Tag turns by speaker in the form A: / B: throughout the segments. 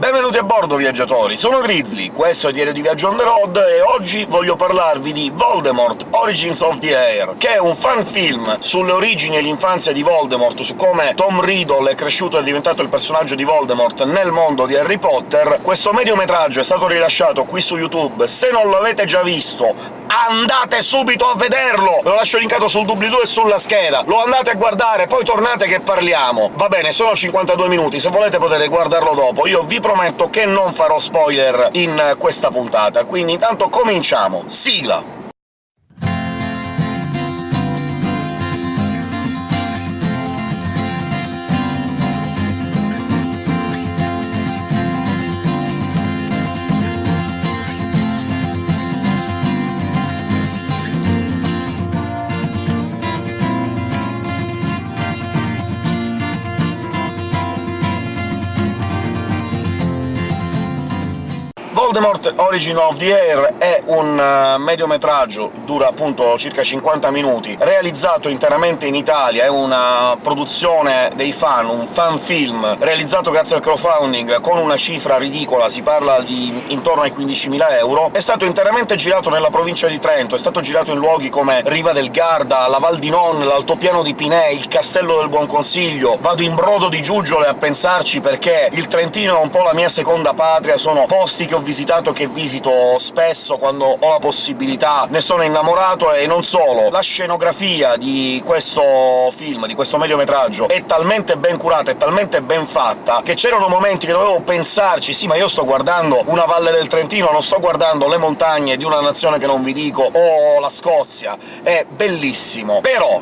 A: Benvenuti a bordo, viaggiatori! Sono Grizzly, questo è Diario di Viaggio on the road, e oggi voglio parlarvi di Voldemort Origins of the Air, che è un fan film sulle origini e l'infanzia di Voldemort, su come Tom Riddle è cresciuto e è diventato il personaggio di Voldemort nel mondo di Harry Potter. Questo mediometraggio è stato rilasciato qui su YouTube, se non l'avete già visto andate subito a vederlo! Ve lo lascio linkato sul doobly-doo e sulla scheda, lo andate a guardare, poi tornate che parliamo! Va bene, sono 52 minuti, se volete potete guardarlo dopo, io vi prometto che non farò spoiler in questa puntata, quindi intanto cominciamo! Sigla! Voldemort Origin of the Air è un uh, mediometraggio, dura appunto circa 50 minuti, realizzato interamente in Italia, è una produzione dei fan, un fan film, realizzato grazie al crowdfunding con una cifra ridicola, si parla di intorno ai 15.000 euro, è stato interamente girato nella provincia di Trento, è stato girato in luoghi come Riva del Garda, la Val di Non, l'altopiano di Pinè, il Castello del Buon Consiglio, vado in brodo di giuggiole a pensarci perché il Trentino è un po' la mia seconda patria, sono posti che ho visitato visitato che visito spesso quando ho la possibilità, ne sono innamorato, e non solo. La scenografia di questo film, di questo mediometraggio, è talmente ben curata, è talmente ben fatta, che c'erano momenti che dovevo pensarci «sì, ma io sto guardando una valle del Trentino, non sto guardando le montagne di una nazione che non vi dico, o la Scozia». È bellissimo. Però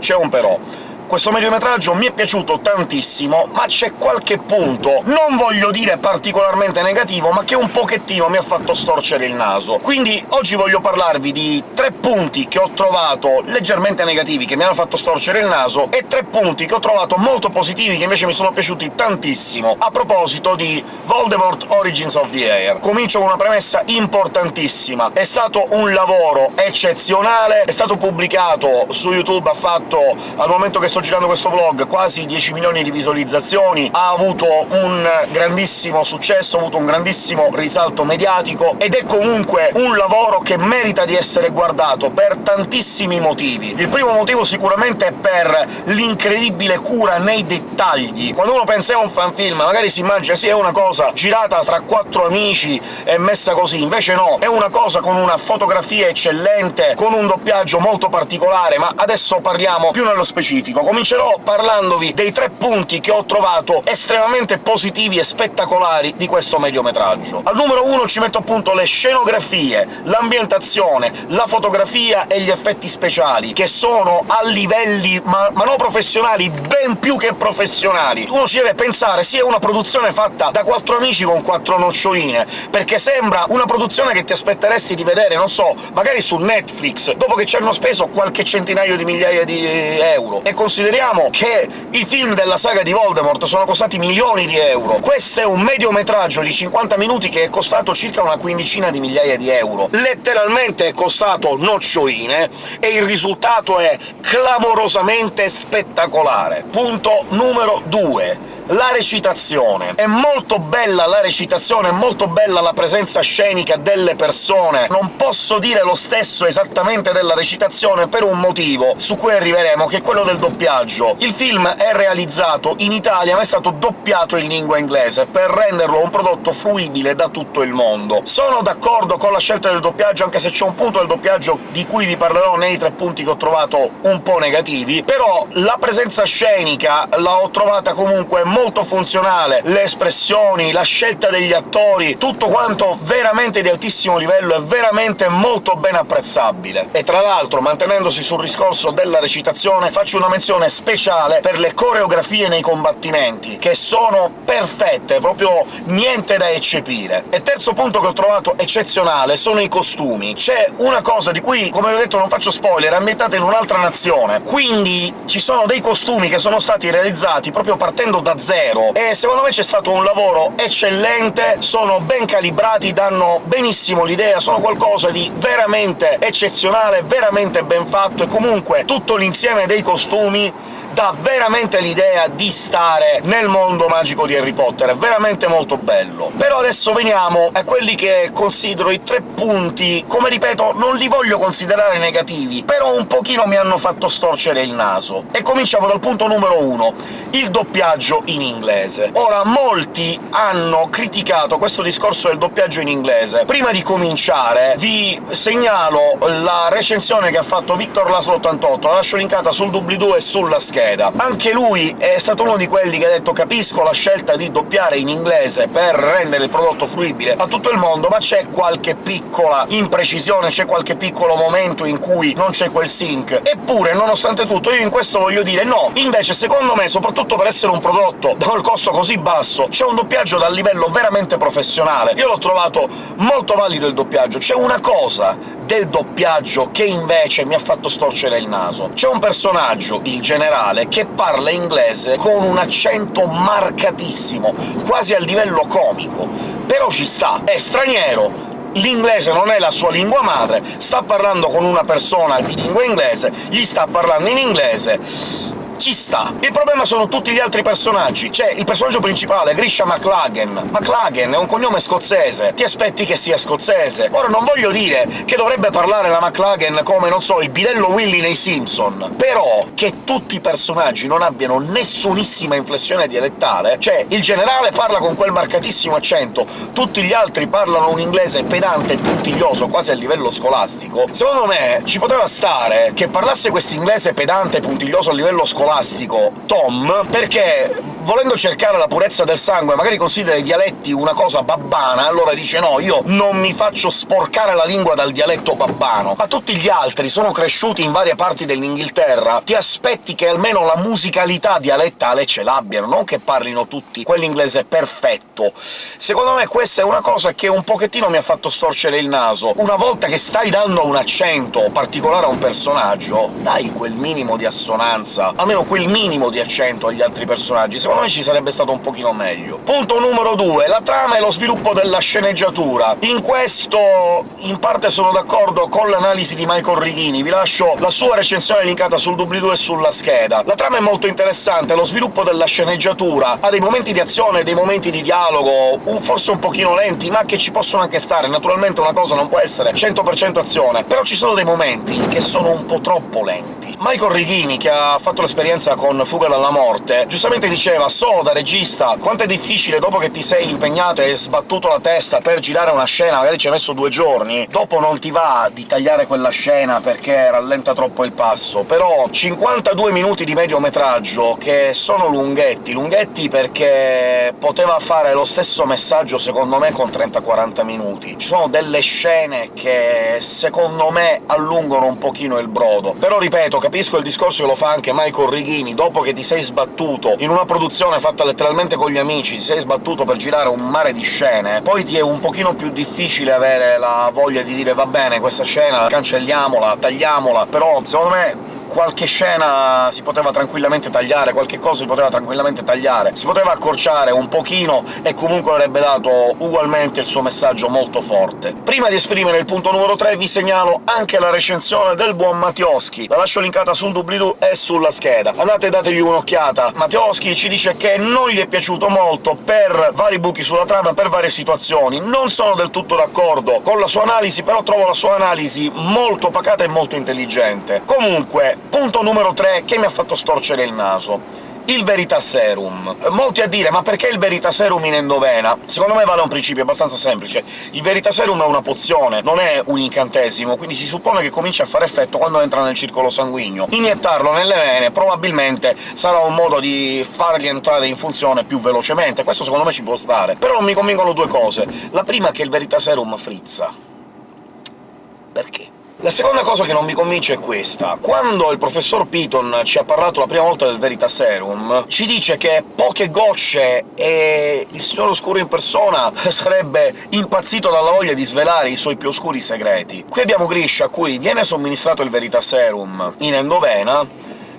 A: c'è un però. Questo mediometraggio mi è piaciuto tantissimo, ma c'è qualche punto, non voglio dire particolarmente negativo, ma che un pochettino mi ha fatto storcere il naso. Quindi oggi voglio parlarvi di tre punti che ho trovato leggermente negativi, che mi hanno fatto storcere il naso, e tre punti che ho trovato molto positivi, che invece mi sono piaciuti tantissimo, a proposito di Voldemort Origins of the Air. Comincio con una premessa importantissima. È stato un lavoro eccezionale, è stato pubblicato su YouTube, ha fatto, al momento che sto girando questo vlog, quasi 10 milioni di visualizzazioni, ha avuto un grandissimo successo, ha avuto un grandissimo risalto mediatico, ed è comunque un lavoro che merita di essere guardato per tantissimi motivi. Il primo motivo sicuramente è per l'incredibile cura nei dettagli. Quando uno pensa a un fanfilm magari si immagina sì, è una cosa girata tra quattro amici e messa così, invece no, è una cosa con una fotografia eccellente, con un doppiaggio molto particolare, ma adesso parliamo più nello specifico. Comincerò parlandovi dei tre punti che ho trovato estremamente positivi e spettacolari di questo mediometraggio. Al numero uno ci metto appunto le scenografie, l'ambientazione, la fotografia e gli effetti speciali, che sono a livelli ma, ma non professionali, ben più che professionali. Uno ci deve pensare, è una produzione fatta da quattro amici con quattro noccioline, perché sembra una produzione che ti aspetteresti di vedere, non so, magari su Netflix, dopo che ci hanno speso qualche centinaio di migliaia di euro, e consideriamo che i film della saga di Voldemort sono costati milioni di euro. Questo è un mediometraggio di 50 minuti che è costato circa una quindicina di migliaia di euro. Letteralmente è costato noccioline, e il risultato è clamorosamente spettacolare. Punto numero 2 la recitazione. È molto bella la recitazione, è molto bella la presenza scenica delle persone. Non posso dire lo stesso esattamente della recitazione per un motivo, su cui arriveremo, che è quello del doppiaggio. Il film è realizzato in Italia, ma è stato doppiato in lingua inglese, per renderlo un prodotto fruibile da tutto il mondo. Sono d'accordo con la scelta del doppiaggio, anche se c'è un punto del doppiaggio di cui vi parlerò nei tre punti che ho trovato un po' negativi, però la presenza scenica l'ho trovata comunque molto funzionale, le espressioni, la scelta degli attori, tutto quanto veramente di altissimo livello e veramente molto ben apprezzabile. E tra l'altro, mantenendosi sul discorso della recitazione, faccio una menzione speciale per le coreografie nei combattimenti, che sono perfette, proprio niente da eccepire. E terzo punto che ho trovato eccezionale sono i costumi. C'è una cosa di cui, come ho detto, non faccio spoiler, è ambientata in un'altra nazione, quindi ci sono dei costumi che sono stati realizzati proprio partendo da zero, e secondo me c'è stato un lavoro eccellente, sono ben calibrati, danno benissimo l'idea, sono qualcosa di veramente eccezionale, veramente ben fatto, e comunque tutto l'insieme dei costumi dà veramente l'idea di stare nel mondo magico di Harry Potter, è veramente molto bello. Però adesso veniamo a quelli che considero i tre punti, come ripeto, non li voglio considerare negativi, però un pochino mi hanno fatto storcere il naso. E cominciamo dal punto numero uno, il doppiaggio in inglese. Ora, molti hanno criticato questo discorso del doppiaggio in inglese. Prima di cominciare vi segnalo la recensione che ha fatto Victor Laslo 88, la lascio linkata sul doobly-doo e sulla scheda. Anche lui è stato uno di quelli che ha detto «capisco la scelta di doppiare in inglese per rendere il prodotto fruibile a tutto il mondo, ma c'è qualche piccola imprecisione, c'è qualche piccolo momento in cui non c'è quel sync». Eppure, nonostante tutto, io in questo voglio dire no, invece secondo me, soprattutto per essere un prodotto dal costo così basso, c'è un doppiaggio dal livello veramente professionale. Io l'ho trovato molto valido il doppiaggio. C'è una cosa del doppiaggio che invece mi ha fatto storcere il naso. C'è un personaggio, il generale, che parla inglese con un accento marcatissimo, quasi al livello comico. Però ci sta, è straniero, l'inglese non è la sua lingua madre, sta parlando con una persona di lingua inglese, gli sta parlando in inglese ci sta. Il problema sono tutti gli altri personaggi. C'è il personaggio principale, Grisha McLagan. McLagan è un cognome scozzese, ti aspetti che sia scozzese. Ora non voglio dire che dovrebbe parlare la McLagan come, non so, il bidello Willy nei Simpson, però che tutti i personaggi non abbiano nessunissima inflessione dialettale, cioè il generale parla con quel marcatissimo accento, tutti gli altri parlano un inglese pedante e puntiglioso, quasi a livello scolastico, secondo me ci poteva stare che parlasse questo inglese pedante e puntiglioso a livello scolastico scolastico Tom, perché volendo cercare la purezza del sangue, magari considera i dialetti una cosa babbana, allora dice no, io non mi faccio sporcare la lingua dal dialetto babbano. Ma tutti gli altri sono cresciuti in varie parti dell'Inghilterra, ti aspetti che almeno la musicalità dialettale ce l'abbiano, non che parlino tutti quell'inglese perfetto. Secondo me questa è una cosa che un pochettino mi ha fatto storcere il naso. Una volta che stai dando un accento particolare a un personaggio, dai quel minimo di assonanza, almeno quel minimo di accento agli altri personaggi. Secondo me ci sarebbe stato un pochino meglio. Punto numero 2. La trama e lo sviluppo della sceneggiatura. In questo in parte sono d'accordo con l'analisi di Michael Righini, vi lascio la sua recensione linkata sul doobly-doo e sulla scheda. La trama è molto interessante, lo sviluppo della sceneggiatura ha dei momenti di azione, dei momenti di dialogo, forse un pochino lenti, ma che ci possono anche stare. Naturalmente una cosa non può essere 100% azione, però ci sono dei momenti che sono un po' troppo lenti. Michael Righini, che ha fatto l'esperienza con Fuga dalla morte, giustamente diceva «Solo da regista quanto è difficile, dopo che ti sei impegnato e sbattuto la testa per girare una scena, magari ci hai messo due giorni, dopo non ti va di tagliare quella scena perché rallenta troppo il passo, però 52 minuti di mediometraggio, che sono lunghetti, lunghetti perché poteva fare lo stesso messaggio, secondo me, con 30-40 minuti. Ci sono delle scene che, secondo me, allungano un pochino il brodo. Però, ripeto, capisco il discorso che lo fa anche Michael Righini, dopo che ti sei sbattuto in una produzione fatta letteralmente con gli amici, ti sei sbattuto per girare un mare di scene, poi ti è un pochino più difficile avere la voglia di dire «va bene, questa scena cancelliamola, tagliamola», però secondo me qualche scena si poteva tranquillamente tagliare, qualche cosa si poteva tranquillamente tagliare, si poteva accorciare un pochino e comunque avrebbe dato ugualmente il suo messaggio molto forte. Prima di esprimere il punto numero 3 vi segnalo anche la recensione del buon Mattioschi, la lascio linkata sul doobly-doo e sulla scheda. Andate e dategli un'occhiata. Mattioschi ci dice che non gli è piaciuto molto per vari buchi sulla trama, per varie situazioni. Non sono del tutto d'accordo con la sua analisi, però trovo la sua analisi molto pacata e molto intelligente. Comunque, Punto numero 3 che mi ha fatto storcere il naso il Veritaserum. Molti a dire «ma perché il Veritaserum in endovena?» Secondo me vale un principio abbastanza semplice. Il Veritaserum è una pozione, non è un incantesimo, quindi si suppone che comincia a fare effetto quando entra nel circolo sanguigno. Iniettarlo nelle vene probabilmente sarà un modo di fargli entrare in funzione più velocemente, questo secondo me ci può stare. Però non mi convincono due cose. La prima è che il Veritaserum frizza. Perché? La seconda cosa che non mi convince è questa. Quando il professor Piton ci ha parlato la prima volta del Veritaserum, ci dice che poche gocce e il Signore Oscuro in persona sarebbe impazzito dalla voglia di svelare i suoi più oscuri segreti. Qui abbiamo Grisha, a cui viene somministrato il Veritaserum in endovena, a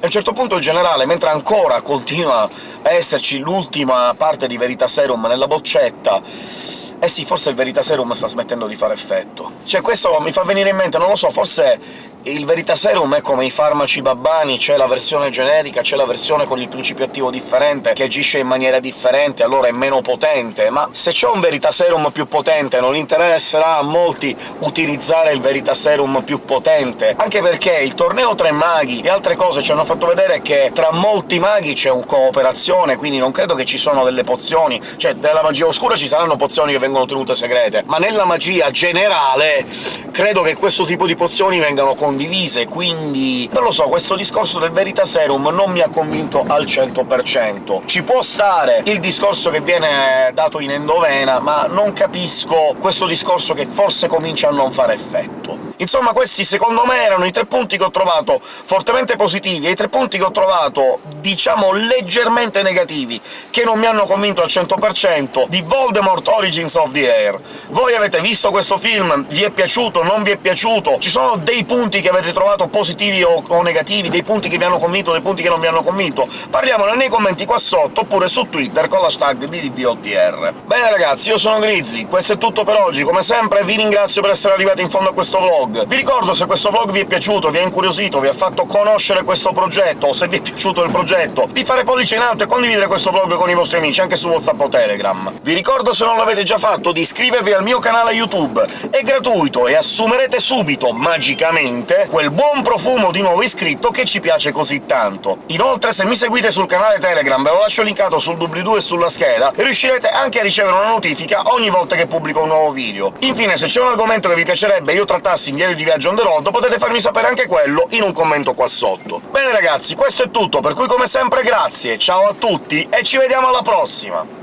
A: un certo punto il generale, mentre ancora continua esserci l'ultima parte di Verita Serum nella boccetta, eh sì, forse il Verita Serum sta smettendo di fare effetto. Cioè, questo mi fa venire in mente, non lo so, forse il Veritaserum è come i farmaci babbani, c'è la versione generica, c'è la versione con il principio attivo differente, che agisce in maniera differente, allora è meno potente, ma se c'è un Veritaserum più potente non interesserà a molti utilizzare il Veritaserum più potente, anche perché il torneo Tre Maghi e altre cose ci hanno fatto vedere che tra molti maghi c'è un cooperazione, quindi non credo che ci sono delle pozioni, cioè nella magia oscura ci saranno pozioni che vengono tenute segrete, ma nella magia generale credo che questo tipo di pozioni vengano condivise condivise, quindi... non lo so, questo discorso del Veritaserum non mi ha convinto al 100%. Ci può stare il discorso che viene dato in endovena, ma non capisco questo discorso che forse comincia a non fare effetto. Insomma, questi secondo me erano i tre punti che ho trovato fortemente positivi e i tre punti che ho trovato, diciamo, leggermente negativi, che non mi hanno convinto al 100% di Voldemort Origins of the Air. Voi avete visto questo film? Vi è piaciuto? Non vi è piaciuto? Ci sono dei punti che avete trovato positivi o, o negativi, dei punti che vi hanno convinto, dei punti che non vi hanno convinto? Parliamone nei commenti qua sotto, oppure su Twitter con l'hashtag DDPOTR. Bene ragazzi, io sono Grizzly, questo è tutto per oggi, come sempre vi ringrazio per essere arrivati in fondo a questo vlog, vlog. Vi ricordo, se questo vlog vi è piaciuto, vi ha incuriosito, vi ha fatto conoscere questo progetto, o se vi è piaciuto il progetto, di fare pollice in alto e condividere questo vlog con i vostri amici, anche su WhatsApp o Telegram. Vi ricordo, se non l'avete già fatto, di iscrivervi al mio canale YouTube. È gratuito e assumerete subito, magicamente, quel buon profumo di nuovo iscritto che ci piace così tanto. Inoltre, se mi seguite sul canale Telegram, ve lo lascio linkato sul doobly-doo e sulla scheda, riuscirete anche a ricevere una notifica ogni volta che pubblico un nuovo video. Infine, se c'è un argomento che vi piacerebbe io trattassi diario di viaggio on the road, potete farmi sapere anche quello in un commento qua sotto. Bene ragazzi, questo è tutto, per cui come sempre grazie, ciao a tutti e ci vediamo alla prossima!